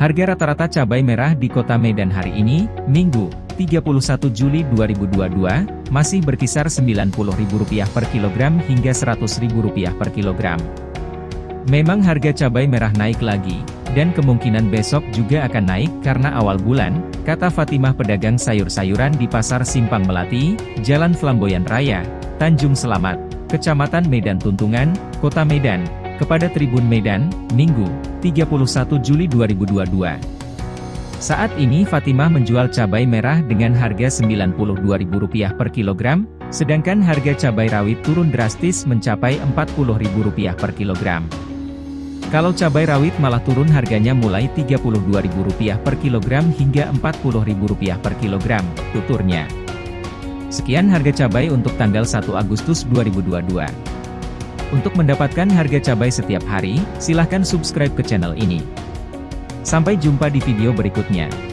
Harga rata-rata cabai merah di kota Medan hari ini, Minggu, 31 Juli 2022, masih berkisar Rp90.000 per kilogram hingga Rp100.000 per kilogram. Memang harga cabai merah naik lagi, dan kemungkinan besok juga akan naik karena awal bulan, kata Fatimah pedagang sayur-sayuran di Pasar Simpang Melati, Jalan Flamboyan Raya, Tanjung Selamat, Kecamatan Medan Tuntungan, Kota Medan, kepada Tribun Medan, Minggu, 31 Juli 2022. Saat ini Fatimah menjual cabai merah dengan harga Rp92.000 per kilogram, sedangkan harga cabai rawit turun drastis mencapai Rp40.000 per kilogram. Kalau cabai rawit malah turun harganya mulai Rp32.000 per kilogram hingga Rp40.000 per kilogram, tuturnya. Sekian harga cabai untuk tanggal 1 Agustus 2022. Untuk mendapatkan harga cabai setiap hari, silahkan subscribe ke channel ini. Sampai jumpa di video berikutnya.